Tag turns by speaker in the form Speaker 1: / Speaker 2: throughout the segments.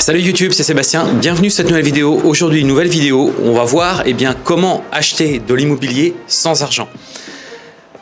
Speaker 1: Salut YouTube, c'est Sébastien, bienvenue sur cette nouvelle vidéo. Aujourd'hui, nouvelle vidéo, on va voir eh bien, comment acheter de l'immobilier sans argent.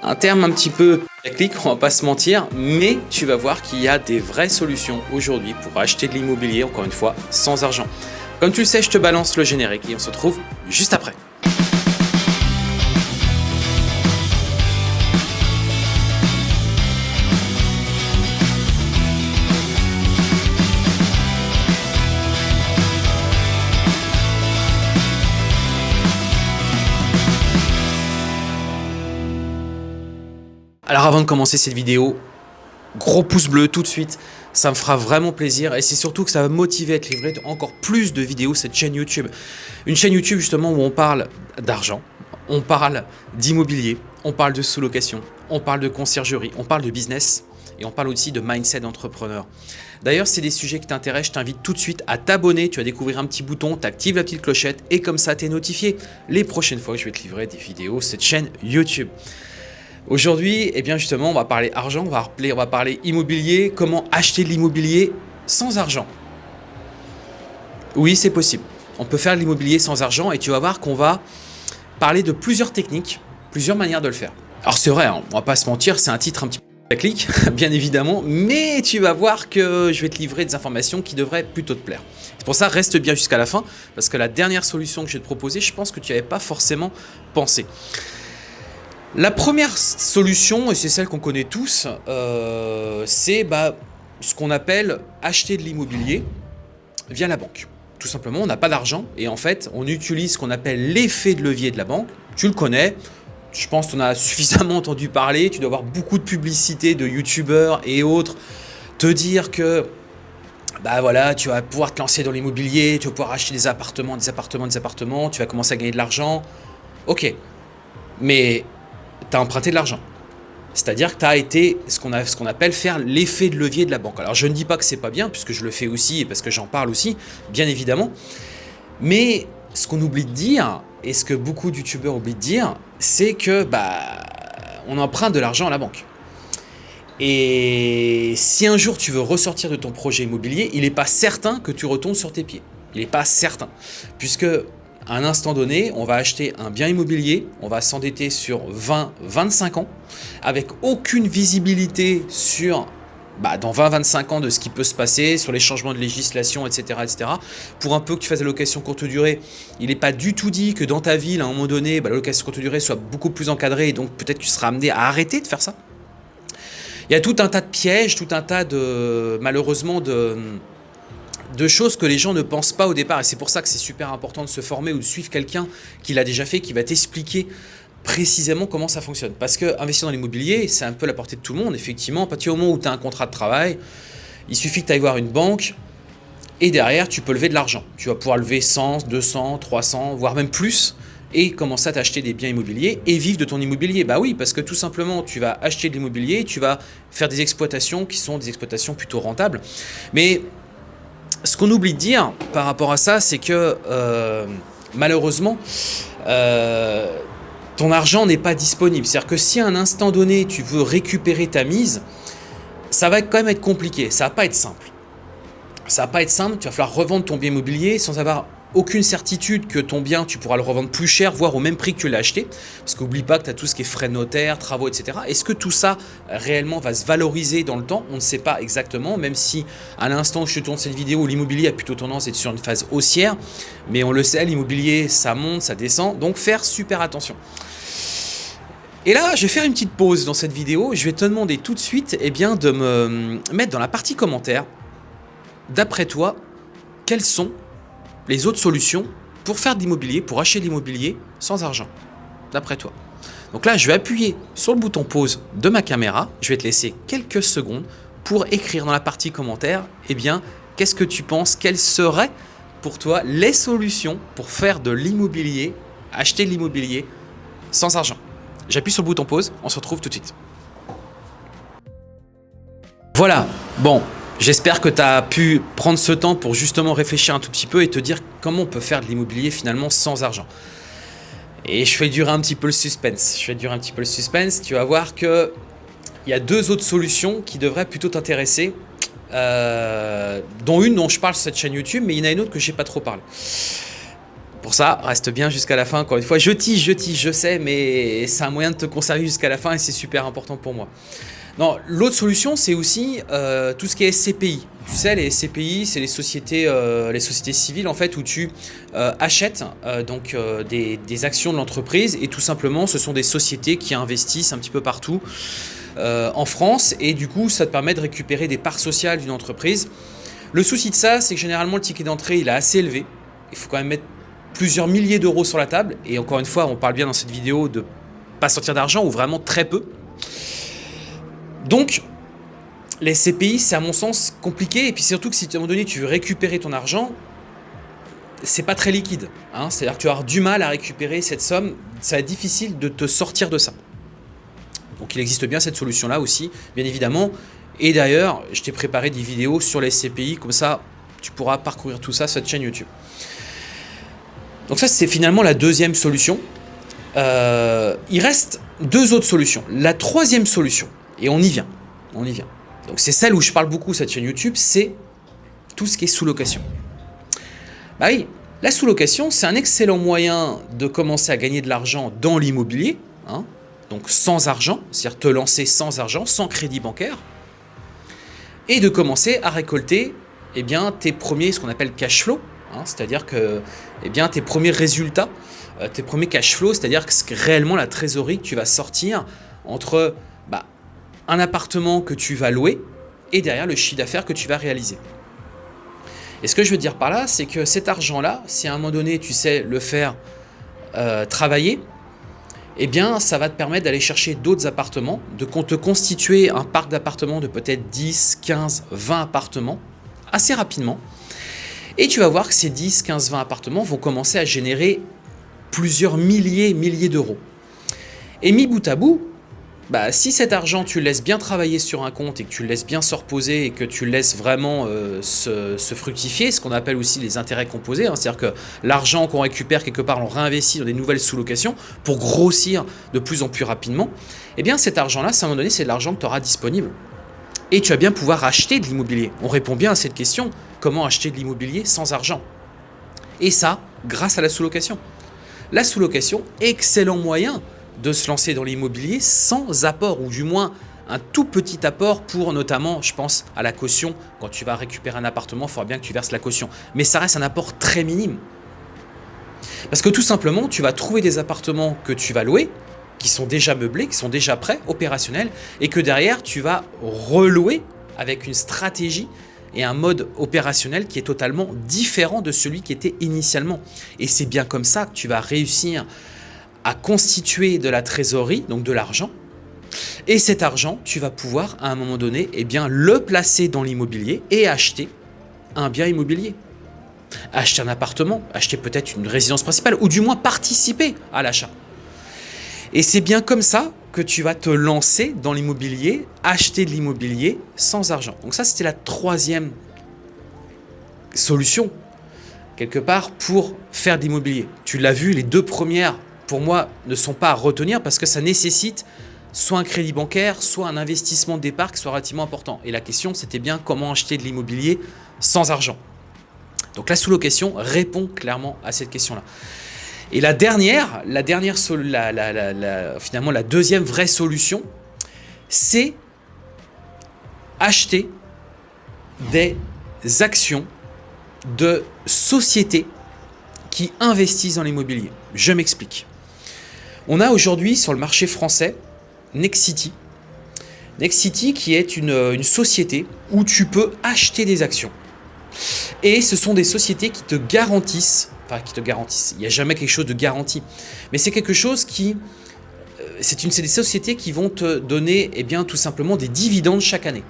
Speaker 1: Un terme un petit peu technique, on va pas se mentir, mais tu vas voir qu'il y a des vraies solutions aujourd'hui pour acheter de l'immobilier, encore une fois, sans argent. Comme tu le sais, je te balance le générique et on se retrouve juste après. Alors avant de commencer cette vidéo, gros pouce bleu tout de suite, ça me fera vraiment plaisir et c'est surtout que ça va motiver à être livré encore plus de vidéos cette chaîne YouTube. Une chaîne YouTube justement où on parle d'argent, on parle d'immobilier, on parle de sous-location, on parle de conciergerie, on parle de business et on parle aussi de mindset d'entrepreneur. D'ailleurs, c'est des sujets qui t'intéressent, je t'invite tout de suite à t'abonner. Tu vas découvrir un petit bouton, tu actives la petite clochette et comme ça, tu es notifié les prochaines fois que je vais te livrer des vidéos cette chaîne YouTube. Aujourd'hui, eh bien justement, on va parler argent, on va, parler immobilier, comment acheter de l'immobilier sans argent. Oui, c'est possible. On peut faire de l'immobilier sans argent et tu vas voir qu'on va parler de plusieurs techniques, plusieurs manières de le faire. Alors c'est vrai, hein, on va pas se mentir, c'est un titre un petit peu clic, bien évidemment, mais tu vas voir que je vais te livrer des informations qui devraient plutôt te plaire. C'est pour ça, reste bien jusqu'à la fin, parce que la dernière solution que je vais te proposer, je pense que tu n'avais pas forcément pensé. La première solution, et c'est celle qu'on connaît tous, euh, c'est bah, ce qu'on appelle acheter de l'immobilier via la banque. Tout simplement, on n'a pas d'argent et en fait, on utilise ce qu'on appelle l'effet de levier de la banque. Tu le connais, je pense en as suffisamment entendu parler, tu dois avoir beaucoup de publicités de youtubeurs et autres te dire que bah voilà, tu vas pouvoir te lancer dans l'immobilier, tu vas pouvoir acheter des appartements, des appartements, des appartements, tu vas commencer à gagner de l'argent. Ok, mais tu emprunté de l'argent. C'est-à-dire que tu as été ce qu'on appelle faire l'effet de levier de la banque. Alors je ne dis pas que c'est pas bien, puisque je le fais aussi et parce que j'en parle aussi, bien évidemment. Mais ce qu'on oublie de dire, et ce que beaucoup de oublient de dire, c'est que bah on emprunte de l'argent à la banque. Et si un jour tu veux ressortir de ton projet immobilier, il n'est pas certain que tu retombes sur tes pieds. Il n'est pas certain. Puisque à un instant donné, on va acheter un bien immobilier, on va s'endetter sur 20-25 ans, avec aucune visibilité sur bah, dans 20-25 ans de ce qui peut se passer, sur les changements de législation, etc. etc. Pour un peu que tu fasses la location courte durée, il n'est pas du tout dit que dans ta ville, à un moment donné, bah, la location courte durée soit beaucoup plus encadrée, et donc peut-être tu seras amené à arrêter de faire ça. Il y a tout un tas de pièges, tout un tas de, malheureusement, de de choses que les gens ne pensent pas au départ. Et c'est pour ça que c'est super important de se former ou de suivre quelqu'un qui l'a déjà fait, qui va t'expliquer précisément comment ça fonctionne. Parce que investir dans l'immobilier, c'est un peu la portée de tout le monde, effectivement. À partir du moment où tu as un contrat de travail, il suffit que tu ailles voir une banque et derrière, tu peux lever de l'argent. Tu vas pouvoir lever 100, 200, 300, voire même plus et commencer à t'acheter des biens immobiliers et vivre de ton immobilier. Bah oui, parce que tout simplement, tu vas acheter de l'immobilier, tu vas faire des exploitations qui sont des exploitations plutôt rentables. Mais ce qu'on oublie de dire par rapport à ça, c'est que euh, malheureusement, euh, ton argent n'est pas disponible. C'est-à-dire que si à un instant donné, tu veux récupérer ta mise, ça va quand même être compliqué, ça va pas être simple. Ça va pas être simple, tu vas falloir revendre ton bien immobilier sans avoir aucune certitude que ton bien, tu pourras le revendre plus cher, voire au même prix que tu l'as acheté. Parce qu'oublie pas que tu as tout ce qui est frais notaires, travaux, etc. Est-ce que tout ça réellement va se valoriser dans le temps? On ne sait pas exactement, même si à l'instant où je tourne cette vidéo, l'immobilier a plutôt tendance à être sur une phase haussière. Mais on le sait, l'immobilier, ça monte, ça descend. Donc faire super attention. Et là, je vais faire une petite pause dans cette vidéo. Je vais te demander tout de suite eh bien, de me mettre dans la partie commentaire, d'après toi, quels sont les autres solutions pour faire de l'immobilier, pour acheter de l'immobilier sans argent, d'après toi. Donc là, je vais appuyer sur le bouton pause de ma caméra. Je vais te laisser quelques secondes pour écrire dans la partie commentaire, eh bien, qu'est-ce que tu penses, quelles seraient pour toi les solutions pour faire de l'immobilier, acheter de l'immobilier sans argent? J'appuie sur le bouton pause, on se retrouve tout de suite. Voilà, bon, J'espère que tu as pu prendre ce temps pour justement réfléchir un tout petit peu et te dire comment on peut faire de l'immobilier finalement sans argent. Et je fais durer un petit peu le suspense. Je fais durer un petit peu le suspense. Tu vas voir qu'il y a deux autres solutions qui devraient plutôt t'intéresser. euh, dont une dont je parle sur cette chaîne YouTube, mais il y en a une autre que j'ai pas trop parlé. Pour ça, reste bien jusqu'à la fin. Encore une fois, je tige, je tige, je sais, mais c'est un moyen de te conserver jusqu'à la fin et c'est super important pour moi. Non, l'autre solution, c'est aussi euh, tout ce qui est SCPI. Tu sais, les SCPI, c'est les sociétés, euh, les sociétés civiles en fait où tu euh, achètes donc des, actions de l'entreprise et tout simplement, ce sont des sociétés qui investissent un petit peu partout en France et du coup, ça te permet de récupérer des parts sociales d'une entreprise. Le souci de ça, c'est que généralement le ticket d'entrée, il est assez élevé. Il faut quand même mettre plusieurs milliers d'euros sur la table. Et encore une fois, on parle bien dans cette vidéo de pas sortir d'argent ou vraiment très peu. Donc, les CPI, c'est à mon sens compliqué. Et puis surtout que si à un moment donné, tu veux récupérer ton argent, c'est pas très liquide. Hein. C'est-à-dire que tu vas avoir du mal à récupérer cette somme. Ça va difficile de te sortir de ça. Donc il existe bien cette solution-là aussi, bien évidemment. Et d'ailleurs, je t'ai préparé des vidéos sur les CPI, comme ça, tu pourras parcourir tout ça sur cette chaîne YouTube. Donc ça, c'est finalement la deuxième solution. Euh, il reste deux autres solutions. La troisième solution, et on y vient, on y vient. Donc c'est celle où je parle beaucoup cette chaîne YouTube, c'est tout ce qui est sous-location. Bah oui, la sous-location, c'est un excellent moyen de commencer à gagner de l'argent dans l'immobilier, hein. donc sans argent, c'est-à-dire te lancer sans argent, sans crédit bancaire, et de commencer à récolter eh bien, tes premiers, ce qu'on appelle cash flow, Hein, c'est-à-dire que eh bien, tes premiers résultats, euh, tes premiers cash flows, c'est-à-dire que réellement la trésorerie que tu vas sortir entre un appartement que tu vas louer et derrière le chiffre d'affaires que tu vas réaliser. Et ce que je veux dire par là, c'est que cet argent-là, si à un moment donné tu sais le faire euh, travailler, eh bien ça va te permettre d'aller chercher d'autres appartements, de te constituer un parc d'appartements de peut-être 10, 15, 20 appartements assez rapidement et tu vas voir que ces 10, 15, 20 appartements vont commencer à générer plusieurs milliers, milliers d'euros. Et mis bout à bout, bah, si cet argent, tu laisses bien travailler sur un compte et que tu le laisses bien se reposer et que tu le laisses vraiment euh, se, fructifier, ce qu'on appelle aussi les intérêts composés, hein, c'est-à-dire que l'argent qu'on récupère quelque part, on réinvestit dans des nouvelles sous-locations pour grossir de plus en plus rapidement, eh bien cet argent-là, à un moment donné, c'est de l'argent que tu auras disponible. Et tu vas bien pouvoir acheter de l'immobilier. On répond bien à cette question comment acheter de l'immobilier sans argent? Et ça, grâce à la sous-location. La sous-location, excellent moyen de se lancer dans l'immobilier sans apport, ou du moins un tout petit apport pour notamment, je pense, à la caution. Quand tu vas récupérer un appartement, il faudra bien que tu verses la caution. Mais ça reste un apport très minime. Parce que tout simplement, tu vas trouver des appartements que tu vas louer, qui sont déjà meublés, qui sont déjà prêts, opérationnels, et que derrière, tu vas relouer avec une stratégie et un mode opérationnel qui est totalement différent de celui qui était initialement. Et c'est bien comme ça que tu vas réussir à constituer de la trésorerie, donc de l'argent. Et cet argent, tu vas pouvoir à un moment donné eh bien, le placer dans l'immobilier et acheter un bien immobilier. Acheter un appartement, acheter peut-être une résidence principale ou du moins participer à l'achat. Et c'est bien comme ça que tu vas te lancer dans l'immobilier, acheter de l'immobilier sans argent. Donc ça, c'était la troisième solution, quelque part, pour faire de l'immobilier. Tu l'as vu, les deux premières, pour moi, ne sont pas à retenir parce que ça nécessite soit un crédit bancaire, soit un investissement de départ qui soit relativement important. Et la question, c'était bien comment acheter de l'immobilier sans argent. Donc la sous-location répond clairement à cette question-là. Et la dernière, la dernière finalement la deuxième vraie solution, c'est acheter des actions de sociétés qui investissent dans l'immobilier. Je m'explique. On a aujourd'hui sur le marché français Nexity. Nexity qui est une, une société où tu peux acheter des actions. Et ce sont des sociétés qui te garantissent qui te garantissent. Il n'y a jamais quelque chose de garanti. Mais c'est quelque chose qui... Euh, c'est des sociétés qui vont te donner eh tout simplement des dividendes chaque année.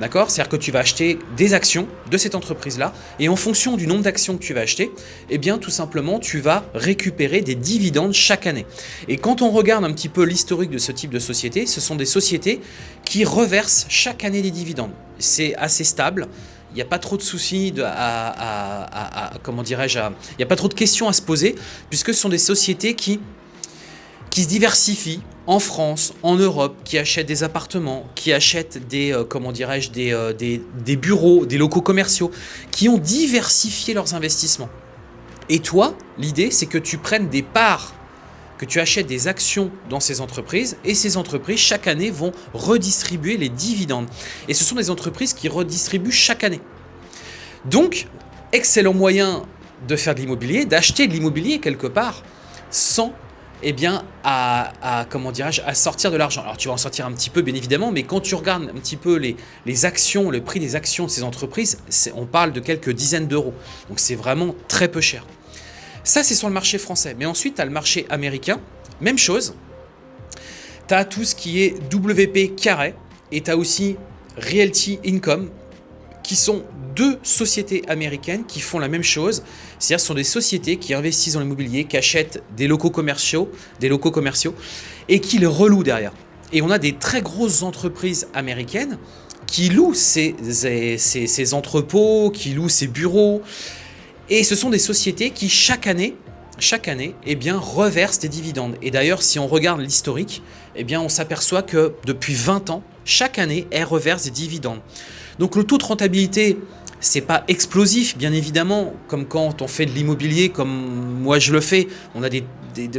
Speaker 1: D'accord? C'est-à-dire que tu vas acheter des actions de cette entreprise-là et en fonction du nombre d'actions que tu vas acheter, eh bien tout simplement tu vas récupérer des dividendes chaque année. Et quand on regarde un petit peu l'historique de ce type de société, ce sont des sociétés qui reversent chaque année des dividendes. C'est assez stable, il n'y a pas trop de soucis, à, comment dirais-je, il n'y a pas trop de questions à se poser, puisque ce sont des sociétés qui, qui se diversifient en France, en Europe, qui achètent des appartements, qui achètent des, euh, comment dirais-je, euh, des, des bureaux, des locaux commerciaux, qui ont diversifié leurs investissements. Et toi, l'idée, c'est que tu prennes des parts, que tu achètes des actions dans ces entreprises, et ces entreprises, chaque année, vont redistribuer les dividendes. Et ce sont des entreprises qui redistribuent chaque année. Donc, excellent moyen de faire de l'immobilier, d'acheter de l'immobilier quelque part, sans eh bien, à, comment à sortir de l'argent. Alors tu vas en sortir un petit peu bien évidemment, mais quand tu regardes un petit peu les, les actions, le prix des actions de ces entreprises, on parle de quelques dizaines d'euros. Donc c'est vraiment très peu cher. Ça c'est sur le marché français. Mais ensuite tu as le marché américain, même chose. Tu as tout ce qui est WP carré et tu as aussi Realty Income qui sont deux sociétés américaines qui font la même chose. C'est-à-dire ce sont des sociétés qui investissent dans l'immobilier, qui achètent des locaux commerciaux, des locaux commerciaux et qui les relouent derrière. Et on a des très grosses entreprises américaines qui louent ces, ces, entrepôts, qui louent ces bureaux. Et ce sont des sociétés qui chaque année, chaque année, eh bien, reversent des dividendes. Et d'ailleurs, si on regarde l'historique, eh bien, on s'aperçoit que depuis 20 ans, chaque année, elles reversent des dividendes. Donc le taux de rentabilité, c'est pas explosif, bien évidemment, comme quand on fait de l'immobilier, comme moi je le fais. On a des,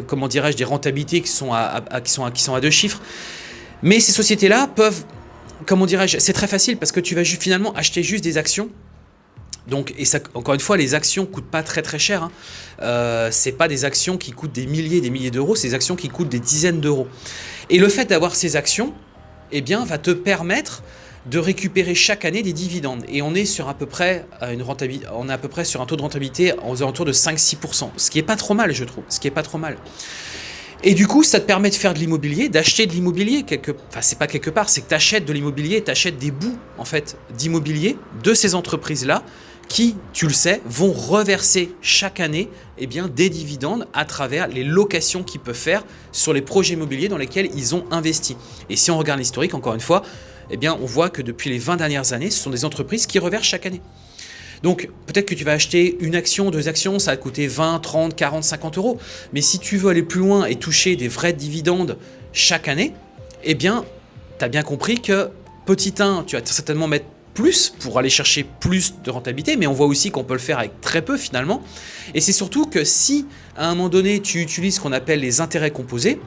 Speaker 1: comment dirais-je, des rentabilités qui sont à, qui, sont qui sont à deux chiffres. Mais ces sociétés-là peuvent, comment dirais-je, c'est très facile parce que tu vas finalement acheter juste des actions. Donc, et ça, encore une fois, les actions coûtent pas très très cher. Hein. Euh, c'est pas des actions qui coûtent des milliers, des milliers d'euros, c'est des actions qui coûtent des dizaines d'euros. Et le fait d'avoir ces actions, eh bien, va te permettre de récupérer chaque année des dividendes. Et on est sur à peu près euh, une rentabilité, on est à peu près sur un taux de rentabilité aux alentours de 5-6%, ce qui est pas trop mal, je trouve, ce qui est pas trop mal. Et du coup, ça te permet de faire de l'immobilier, d'acheter de l'immobilier quelque, enfin c'est pas quelque part, c'est que tu achètes de l'immobilier, tu achètes des bouts en fait d'immobilier de ces entreprises-là qui, tu le sais, vont reverser chaque année eh bien, des dividendes à travers les locations qu'ils peuvent faire sur les projets immobiliers dans lesquels ils ont investi. Et si on regarde l'historique, encore une fois, eh bien, on voit que depuis les 20 dernières années, ce sont des entreprises qui reversent chaque année. Donc, peut-être que tu vas acheter une action, deux actions, ça va coûter 20, 30, 40, 50 euros. Mais si tu veux aller plus loin et toucher des vrais dividendes chaque année, eh bien, tu as bien compris que petit 1, tu vas certainement mettre plus pour aller chercher plus de rentabilité, mais on voit aussi qu'on peut le faire avec très peu finalement. Et c'est surtout que si à un moment donné tu utilises ce qu'on appelle les intérêts composés,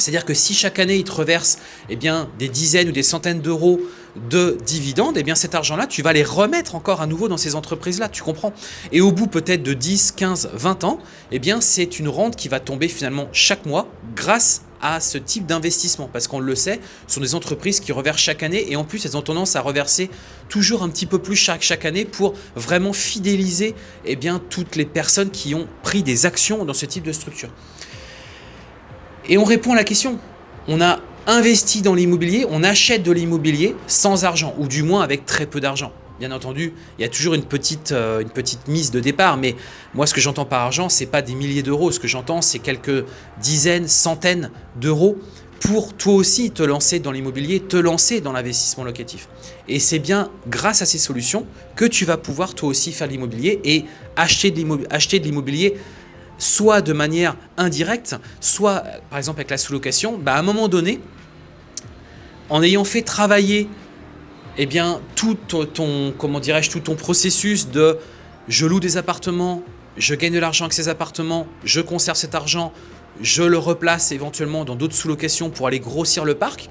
Speaker 1: c'est-à-dire que si chaque année, il te reverse eh des dizaines ou des centaines d'euros de dividendes, eh bien cet argent-là, tu vas les remettre encore à nouveau dans ces entreprises-là, tu comprends? Et au bout peut-être de 10, 15, 20 ans, eh bien c'est une rente qui va tomber finalement chaque mois grâce à ce type d'investissement parce qu'on le sait, ce sont des entreprises qui reversent chaque année et en plus elles ont tendance à reverser toujours un petit peu plus chaque, année pour vraiment fidéliser eh toutes les personnes qui ont pris des actions dans ce type de structure. Et on répond à la question. On a investi dans l'immobilier, on achète de l'immobilier sans argent, ou du moins avec très peu d'argent. Bien entendu, il y a toujours une petite, euh, mise de départ, mais moi ce que j'entends par argent, c'est pas des milliers d'euros. Ce que j'entends, c'est quelques dizaines, centaines d'euros pour toi aussi te lancer dans l'immobilier, te lancer dans l'investissement locatif. Et c'est bien grâce à ces solutions que tu vas pouvoir toi aussi faire l'immobilier et acheter de l'immobilier soit de manière indirecte, soit par exemple avec la sous-location, bah, à un moment donné, en ayant fait travailler eh bien, tout ton, comment tout ton processus de je loue des appartements, je gagne de l'argent avec ces appartements, je conserve cet argent, je le replace éventuellement dans d'autres sous-locations pour aller grossir le parc,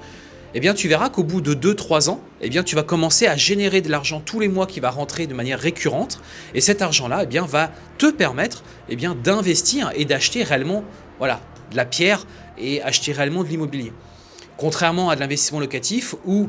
Speaker 1: eh bien tu verras qu'au bout de 2-3 ans, eh bien tu vas commencer à générer de l'argent tous les mois qui va rentrer de manière récurrente et cet argent-là eh bien va te permettre eh bien d'investir et d'acheter réellement voilà, de la pierre et acheter réellement de l'immobilier. Contrairement à de l'investissement locatif où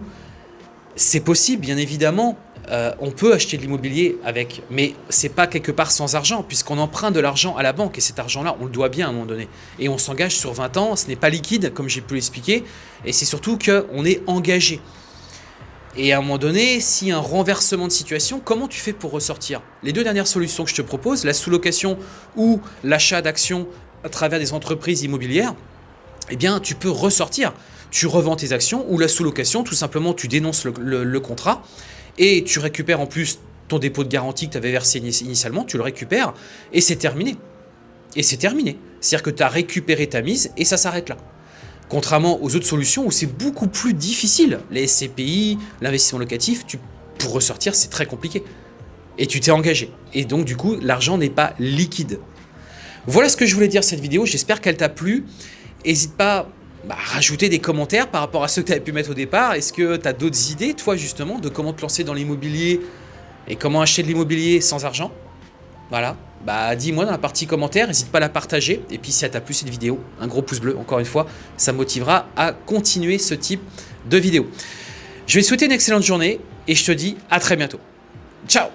Speaker 1: c'est possible bien évidemment euh, on peut acheter de l'immobilier avec, mais c'est pas quelque part sans argent, puisqu'on emprunte de l'argent à la banque, et cet argent-là, on le doit bien à un moment donné. Et on s'engage sur 20 ans, ce n'est pas liquide, comme j'ai pu l'expliquer, et c'est surtout qu'on est engagé. Et à un moment donné, s'il y a un renversement de situation, comment tu fais pour ressortir? Les deux dernières solutions que je te propose, la sous-location ou l'achat d'actions à travers des entreprises immobilières, eh bien, tu peux ressortir. Tu revends tes actions ou la sous-location, tout simplement, tu dénonces le contrat et tu récupères en plus ton dépôt de garantie que tu avais versé initialement, tu le récupères et c'est terminé. Et c'est terminé. C'est-à-dire que tu as récupéré ta mise et ça s'arrête là. Contrairement aux autres solutions où c'est beaucoup plus difficile. Les SCPI, l'investissement locatif, pour ressortir, c'est très compliqué. Et tu t'es engagé. Et donc, du coup, l'argent n'est pas liquide. Voilà ce que je voulais dire cette vidéo. J'espère qu'elle t'a plu. N'hésite pas bah, rajouter des commentaires par rapport à ceux que tu avais pu mettre au départ. Est-ce que tu as d'autres idées, toi, justement, de comment te lancer dans l'immobilier et comment acheter de l'immobilier sans argent? Voilà. Bah, dis-moi dans la partie commentaires, n'hésite pas à la partager. Et puis si elle t'a plu cette vidéo, un gros pouce bleu, encore une fois, ça motivera à continuer ce type de vidéo. Je vais te souhaiter une excellente journée et je te dis à très bientôt. Ciao